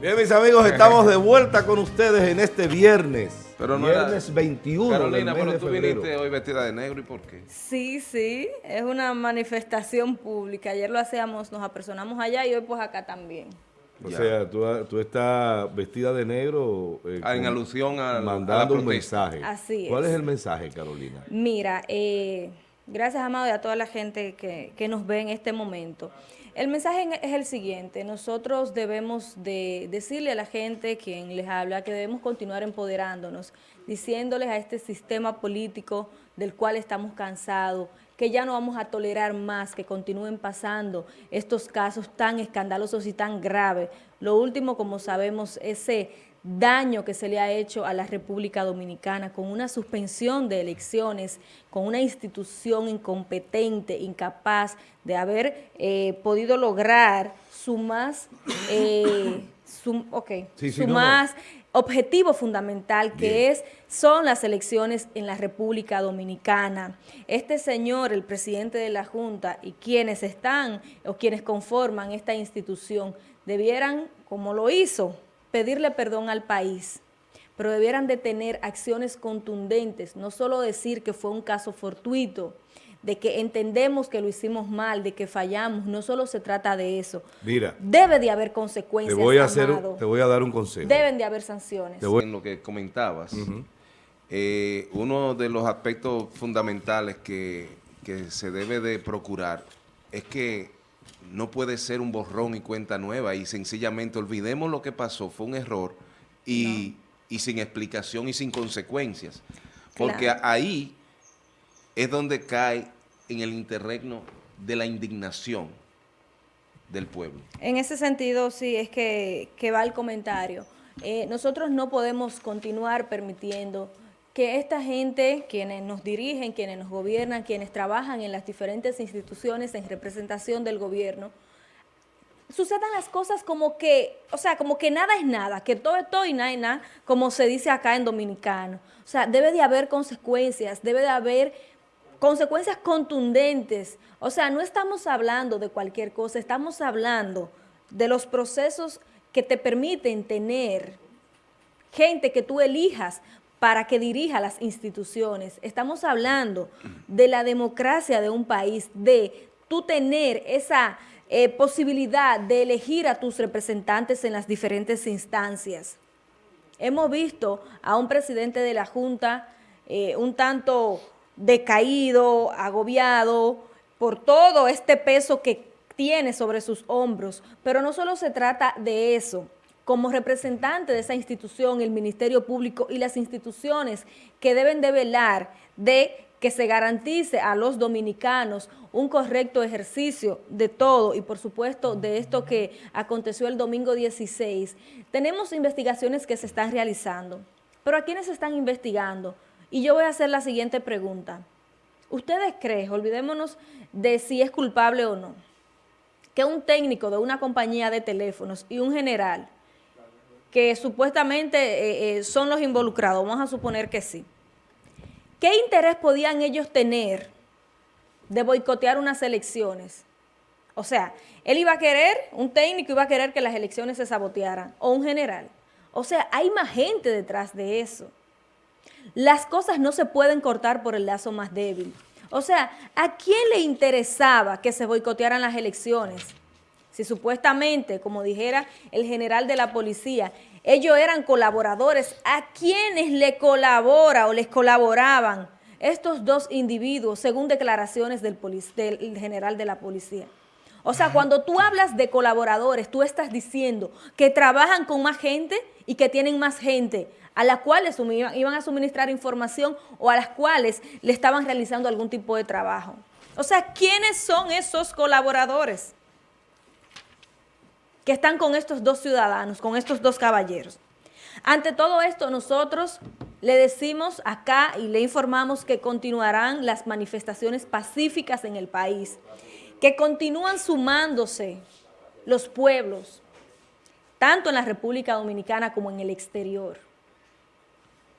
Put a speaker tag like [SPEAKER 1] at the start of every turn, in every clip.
[SPEAKER 1] Bien, mis amigos, estamos de vuelta con ustedes en este viernes.
[SPEAKER 2] Pero no
[SPEAKER 1] viernes
[SPEAKER 2] era-
[SPEAKER 1] 21
[SPEAKER 2] Carolina,
[SPEAKER 1] del mes
[SPEAKER 2] pero tú
[SPEAKER 1] febrero.
[SPEAKER 2] viniste hoy vestida de negro, ¿y por qué?
[SPEAKER 3] Sí, sí, es una manifestación pública. Ayer lo hacíamos, nos apersonamos allá y hoy pues acá también.
[SPEAKER 1] O
[SPEAKER 2] Ya.
[SPEAKER 1] sea, tú, tú estás vestida de negro. eh,
[SPEAKER 2] Ah, en alusión a, a la
[SPEAKER 1] Mandando un
[SPEAKER 2] protesta.
[SPEAKER 1] mensaje.
[SPEAKER 3] Así
[SPEAKER 1] ¿Cuál
[SPEAKER 3] es.
[SPEAKER 1] es el mensaje, Carolina?
[SPEAKER 3] Mira, eh, gracias Amado y a toda la gente que, que nos ve en este momento. El mensaje en- es el siguiente, nosotros debemos de decirle a la gente, quien les habla, que debemos continuar empoderándonos, diciéndoles a este sistema político del cual estamos cansados, que ya no vamos a tolerar más que continúen pasando estos casos tan escandalosos y tan graves. Lo último, como sabemos, ese daño que se le ha hecho a la República Dominicana con una suspensión de elecciones, con una institución incompetente, incapaz de haber eh, podido lograr su más, eh, su, ok,
[SPEAKER 1] Sí, sí,
[SPEAKER 3] su
[SPEAKER 1] no, no.
[SPEAKER 3] más objetivo fundamental que
[SPEAKER 1] Bien.
[SPEAKER 3] es son las elecciones en la República Dominicana. Este señor, el presidente de la Junta y quienes están o quienes conforman esta institución debieran, como lo hizo, pedirle perdón al país, pero debieran de tener acciones contundentes, no solo decir que fue un caso fortuito, de que entendemos que lo hicimos mal, de que fallamos, no solo se trata de eso.
[SPEAKER 1] Mira,
[SPEAKER 3] Debe de haber
[SPEAKER 1] te
[SPEAKER 3] consecuencias,
[SPEAKER 1] voy a hacer, te voy a dar un consejo.
[SPEAKER 3] Deben de haber sanciones.
[SPEAKER 1] Te voy-
[SPEAKER 2] En lo que comentabas, eh, uno de los aspectos fundamentales que, que se debe de procurar es que no puede ser un borrón y cuenta nueva y sencillamente olvidemos lo que pasó, fue un error y, y sin explicación y sin consecuencias. Porque
[SPEAKER 3] Claro.
[SPEAKER 2] ahí es donde cae en el interregno de la indignación del pueblo.
[SPEAKER 3] En ese sentido, sí, es que, que va el comentario. Eh, nosotros no podemos continuar permitiendo que esta gente, quienes nos dirigen, quienes nos gobiernan, quienes trabajan en las diferentes instituciones en representación del gobierno, sucedan las cosas como que, o sea, como que nada es nada, que todo es todo y nada es nada, como se dice acá en dominicano. O sea, debe de haber consecuencias, debe de haber consecuencias contundentes. O sea, no estamos hablando de cualquier cosa, estamos hablando de los procesos que te permiten tener gente que tú elijas para que dirija las instituciones. Estamos hablando de la democracia de un país, de tú tener esa eh, posibilidad de elegir a tus representantes en las diferentes instancias. Hemos visto a un presidente de la Junta eh, un tanto decaído, agobiado por todo este peso que tiene sobre sus hombros. Pero no solo se trata de eso. Como representante de esa institución, el Ministerio Público y las instituciones que deben de velar de que se garantice a los dominicanos un correcto ejercicio de todo y por supuesto de esto que aconteció el domingo 16. Tenemos investigaciones que se están realizando, pero ¿a quiénes se están investigando? Y yo voy a hacer la siguiente pregunta. ¿Ustedes creen, olvidémonos de si es culpable o no, que un técnico de una compañía de teléfonos y un general que supuestamente eh, eh, son los involucrados, vamos a suponer que sí, ¿qué interés podían ellos tener de boicotear unas elecciones? O sea, él iba a querer, un técnico iba a querer que las elecciones se sabotearan, o un general. O sea, hay más gente detrás de eso. Las cosas no se pueden cortar por el lazo más débil. O sea, ¿a quién le interesaba que se boicotearan las elecciones? Si supuestamente, como dijera el general de la policía, ellos eran colaboradores, ¿a quiénes le colabora o les colaboraban estos dos individuos según declaraciones del, del general de la policía? O sea, cuando tú hablas de colaboradores, tú estás diciendo que trabajan con más gente y que tienen más gente a las cuales iban a suministrar información o a las cuales le estaban realizando algún tipo de trabajo. O sea, ¿quiénes son esos colaboradores que están con estos dos ciudadanos, con estos dos caballeros? Ante todo esto, nosotros le decimos acá y le informamos que continuarán las manifestaciones pacíficas en el país, que continúan sumándose los pueblos, tanto en la República Dominicana como en el exterior,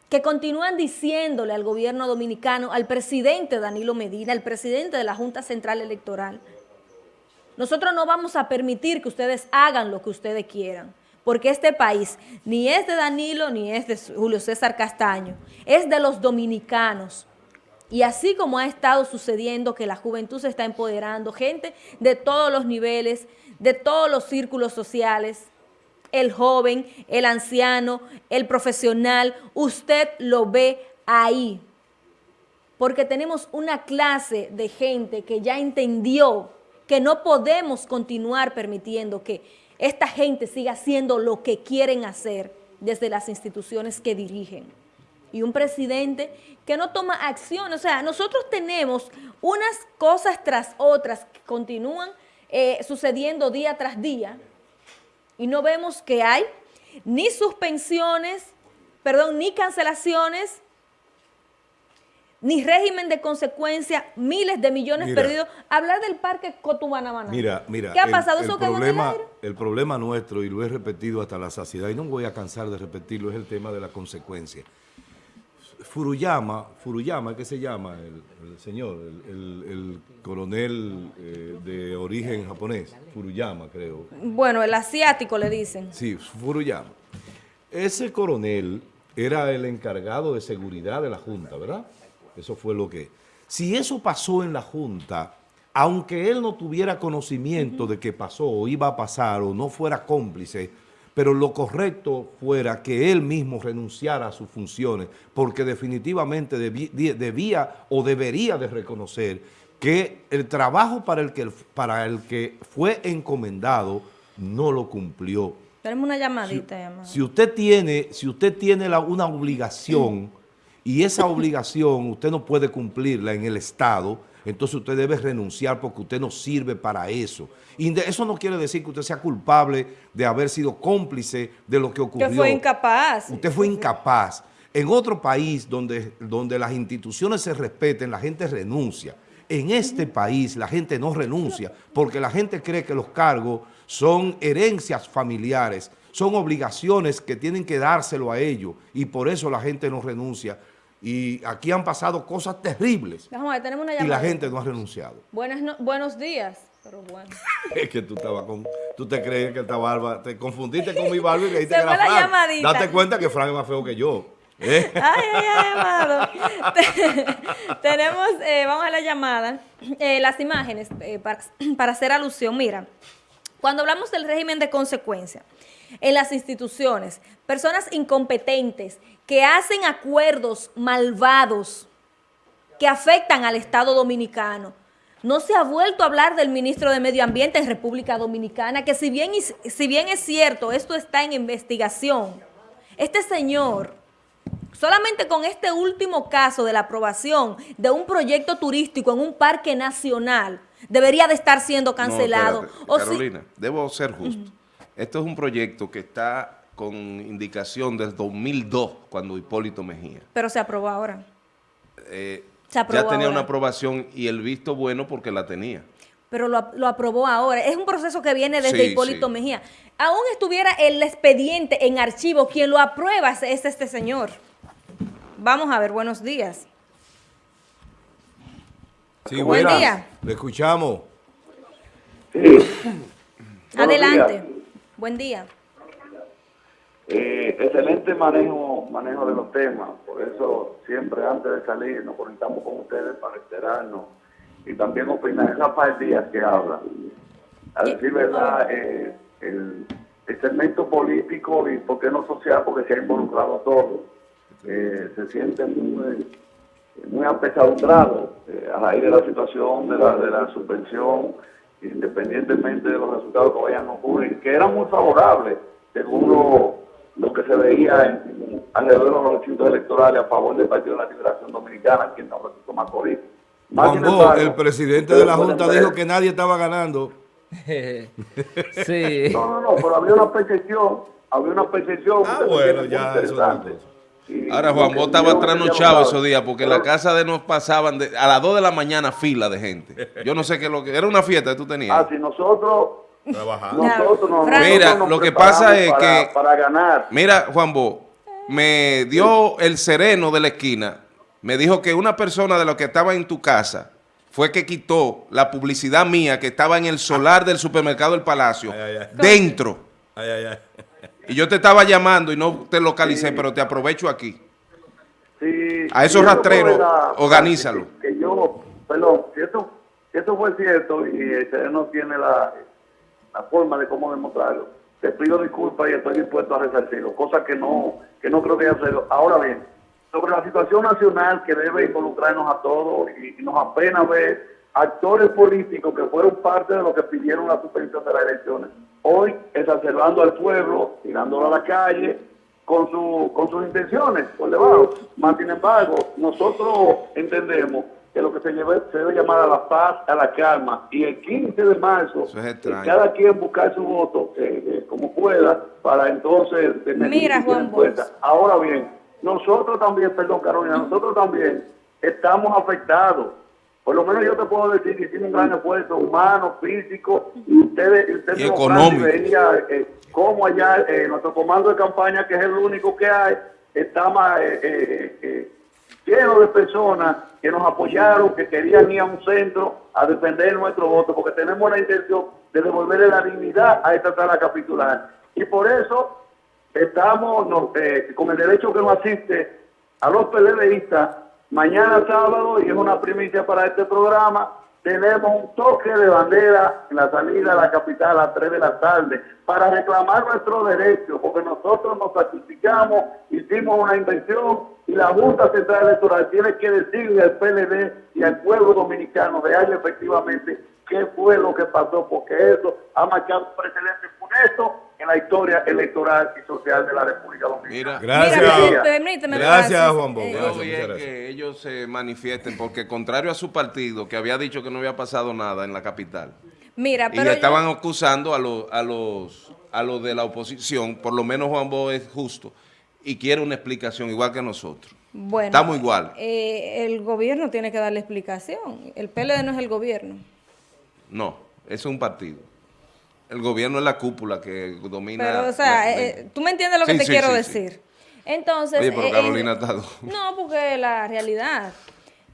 [SPEAKER 3] que continúan diciéndole al gobierno dominicano, al presidente Danilo Medina, al presidente de la Junta Central Electoral, nosotros no vamos a permitir que ustedes hagan lo que ustedes quieran, porque este país ni es de Danilo ni es de Julio César Castaño, es de los dominicanos. Y así como ha estado sucediendo que la juventud se está empoderando, gente de todos los niveles, de todos los círculos sociales, el joven, el anciano, el profesional, usted lo ve ahí. Porque tenemos una clase de gente que ya entendió que no podemos continuar permitiendo que esta gente siga haciendo lo que quieren hacer desde las instituciones que dirigen. Y un presidente que no toma acción. O sea, nosotros tenemos unas cosas tras otras que continúan eh, sucediendo día tras día y no vemos que hay ni suspensiones, perdón, ni cancelaciones, ni régimen de consecuencia, miles de millones perdidos. Hablar del parque Cotubanabana.
[SPEAKER 1] Mira, mira.
[SPEAKER 3] ¿Qué ha pasado?
[SPEAKER 1] El,
[SPEAKER 3] ¿Eso
[SPEAKER 1] problema, el problema nuestro, y lo he repetido hasta la saciedad, y no voy a cansar de repetirlo, es el tema de la consecuencia. Furuyama, Furuyama, ¿qué se llama el, señor? El, coronel eh, de origen japonés, Furuyama, creo.
[SPEAKER 3] Bueno, el asiático le dicen.
[SPEAKER 1] Sí, Furuyama. Ese coronel era el encargado de seguridad de la Junta, ¿verdad? Eso fue lo que... Si eso pasó en la Junta, aunque él no tuviera conocimiento de que pasó o iba a pasar o no fuera cómplice, pero lo correcto fuera que él mismo renunciara a sus funciones, porque definitivamente debía, o debería de reconocer que el trabajo para el que, para el que fue encomendado no lo cumplió.
[SPEAKER 3] Tenemos una llamadita.
[SPEAKER 1] Si, usted tiene, si usted tiene una obligación y esa obligación usted no puede cumplirla en el Estado, entonces usted debe renunciar porque usted no sirve para eso. Y eso no quiere decir que usted sea culpable de haber sido cómplice de lo que ocurrió.
[SPEAKER 3] Usted fue incapaz.
[SPEAKER 1] Usted fue incapaz. En otro país donde, donde las instituciones se respeten, la gente renuncia. En este país la gente no renuncia porque la gente cree que los cargos son herencias familiares, son obligaciones que tienen que dárselo a ellos y por eso la gente no renuncia y aquí han pasado cosas terribles.
[SPEAKER 3] tenemos una
[SPEAKER 1] y la gente no ha renunciado.
[SPEAKER 3] Buenas buenos días. Pero bueno.
[SPEAKER 1] es que tú estabas con... Tú te crees que esta barba... Te confundiste con mi barba y
[SPEAKER 3] creíste que era
[SPEAKER 1] Frank.
[SPEAKER 3] Llamadita.
[SPEAKER 1] Date cuenta que Frank es más feo que yo. ¿eh?
[SPEAKER 3] Ay, ay, ay, amado. Tenemos... Eh, vamos a la llamada. Eh, las imágenes para, para hacer alusión. Mira, cuando hablamos del régimen de consecuencia en las instituciones, personas incompetentes que hacen acuerdos malvados que afectan al Estado Dominicano. No se ha vuelto a hablar del ministro de Medio Ambiente en República Dominicana, que si bien, si bien es cierto, esto está en investigación, este señor, solamente con este último caso de la aprobación de un proyecto turístico en un parque nacional, debería de estar siendo cancelado.
[SPEAKER 2] Carolina, debo ser justo. Esto es un proyecto que está con indicación desde 2002, cuando Hipólito Mejía.
[SPEAKER 3] Pero se aprobó ahora.
[SPEAKER 2] Eh, ya tenía una aprobación y el visto bueno porque la tenía.
[SPEAKER 3] Pero lo, aprobó ahora. Es un proceso que viene desde Hipólito Mejía. Aún estuviera el expediente en archivo, quien lo aprueba es este señor. Vamos a ver, buenos días.
[SPEAKER 1] Sí, Buen día. Le escuchamos.
[SPEAKER 3] Adelante. Buen día.
[SPEAKER 4] Eh, excelente manejo manejo de los temas, por eso siempre antes de salir nos conectamos con ustedes para enterarnos y también opinar. Es Rafael Díaz que habla. A decir verdad, eh, el, segmento político y por qué no social, porque se ha involucrado a todos. Eh, se siente muy, muy apesadumbrado a raíz de la situación de la, de la subvención independientemente de los resultados que vayan a ocurrir, que eran muy favorables, según lo, que se veía alrededor de los recintos electorales a favor del Partido de la Liberación Dominicana, aquí en San Francisco Macorís.
[SPEAKER 1] el presidente de la Junta dijo que nadie estaba ganando.
[SPEAKER 4] sí. No, no, no, pero había una percepción, había una percepción.
[SPEAKER 1] Ah, bueno, ya, eso
[SPEAKER 2] Ahora, Juan, vos estabas trasnochado esos días porque en la casa de nos pasaban a las 2 de la mañana fila de gente. Yo no sé qué lo que... Era una fiesta que tú tenías.
[SPEAKER 4] Ah, si nosotros...
[SPEAKER 2] Nosotros mira, lo que pasa es que...
[SPEAKER 4] Para ganar.
[SPEAKER 2] Mira, Juan Bo, me dio el sereno de la esquina. Me dijo que una persona de los que estaba en tu casa fue que quitó la publicidad mía que estaba en el solar del supermercado del Palacio. Dentro. Y yo te estaba llamando y no te localicé,
[SPEAKER 4] Sí.
[SPEAKER 2] pero te aprovecho aquí.
[SPEAKER 4] Sí,
[SPEAKER 2] A esos rastreros, organízalo.
[SPEAKER 4] Que, que yo, perdón, si esto, si esto fue cierto y usted no tiene la, la forma de cómo demostrarlo, te pido disculpas y estoy dispuesto a resarcirlo, cosa que no, que no creo que haya sido. Ahora bien, sobre la situación nacional que debe involucrarnos a todos y, y nos apena ver actores políticos que fueron parte de lo que pidieron la suspensión de las elecciones, hoy exacerbando al pueblo, tirándolo a la calle, con, su, con sus intenciones por debajo. Más sin embargo, nosotros entendemos que lo que se, lleve- se debe llamar a la paz, a la calma, y el 15 de marzo,
[SPEAKER 2] es
[SPEAKER 4] eh, cada quien buscar su voto eh, eh, como pueda para entonces tener
[SPEAKER 3] Mira,
[SPEAKER 4] en
[SPEAKER 3] Juan.
[SPEAKER 4] Ahora bien, nosotros también, perdón Carolina, nosotros también estamos afectados. Por lo menos yo te puedo decir que tiene un gran esfuerzo humano, físico, y ustedes, ustedes
[SPEAKER 2] Y económico.
[SPEAKER 4] Veía, eh, cómo allá eh, nuestro comando de campaña, que es el único que hay, está más, eh, eh, eh, lleno de personas que nos apoyaron, que querían ir a un centro a defender nuestro voto, porque tenemos la intención de devolverle la dignidad a esta sala capitular. Y por eso estamos no, eh, con el derecho que nos asiste a los PLDistas, mañana sábado, y es una primicia para este programa, tenemos un toque de bandera en la salida de la capital a las 3 de la tarde para reclamar nuestros derechos, porque nosotros nos sacrificamos, hicimos una inversión y la Junta Central Electoral tiene que decirle al PLD y al pueblo dominicano real efectivamente qué fue lo que pasó, porque eso ha marcado un precedente funesto en la historia electoral y social de la República Dominicana.
[SPEAKER 2] Mira,
[SPEAKER 1] Gracias.
[SPEAKER 3] Mira, permíteme,
[SPEAKER 1] Gracias. Juan Bosch.
[SPEAKER 3] Eh,
[SPEAKER 2] que ellos se manifiesten, porque contrario a su partido, que había dicho que no había pasado nada en la capital,
[SPEAKER 3] Mira,
[SPEAKER 2] y
[SPEAKER 3] pero yo-
[SPEAKER 2] estaban acusando a, los a, los, a los de la oposición, por lo menos Juan Bo es justo, y quiere una explicación igual que nosotros.
[SPEAKER 3] bueno,
[SPEAKER 2] estamos igual.
[SPEAKER 3] eh, el gobierno tiene que darle explicación. El PLD no es el gobierno.
[SPEAKER 2] No, es un partido. El gobierno es la cúpula que domina...
[SPEAKER 3] Pero, o sea,
[SPEAKER 2] la- la-
[SPEAKER 3] eh, tú me entiendes lo que te
[SPEAKER 2] sí,
[SPEAKER 3] quiero
[SPEAKER 2] sí,
[SPEAKER 3] decir. Entonces...
[SPEAKER 2] Oye, pero
[SPEAKER 3] eh,
[SPEAKER 2] Carolina
[SPEAKER 3] eh,
[SPEAKER 2] está...
[SPEAKER 3] No, porque la realidad.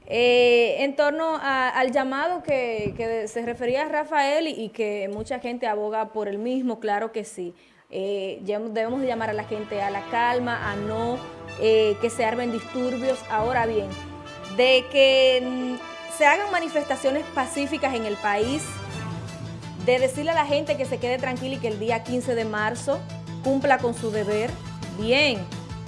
[SPEAKER 3] Eh, en torno a- al llamado que, que se refería a Rafael y, y que mucha gente aboga por el mismo, claro que sí. Eh, debemos de llamar a la gente a la calma, a no eh, que se armen disturbios. Ahora bien, de que mm, se hagan manifestaciones pacíficas en el país, de decirle a la gente que se quede tranquila y que el día 15 de marzo cumpla con su deber, bien.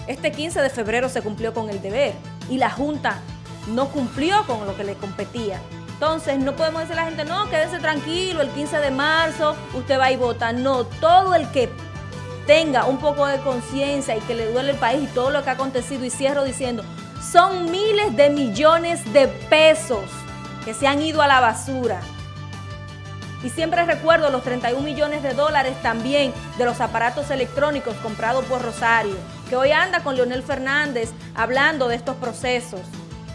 [SPEAKER 3] Este 15 de febrero se cumplió con el deber y la Junta no cumplió con lo que le competía. Entonces no podemos decirle a la gente, no, quédese tranquilo, el 15 de marzo usted va y vota. No, todo el que tenga un poco de conciencia y que le duele el país y todo lo que ha acontecido, y cierro diciendo, son miles de millones de pesos que se han ido a la basura. Y siempre recuerdo los 31 millones de dólares también de los aparatos electrónicos comprados por Rosario, que hoy anda con Leonel Fernández hablando de estos procesos.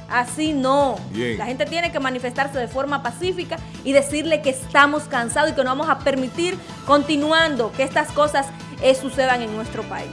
[SPEAKER 3] Así no.
[SPEAKER 1] Bien.
[SPEAKER 3] La gente tiene que manifestarse de forma pacífica y decirle que estamos cansados y que no vamos a permitir continuando que estas cosas eh, sucedan en nuestro país.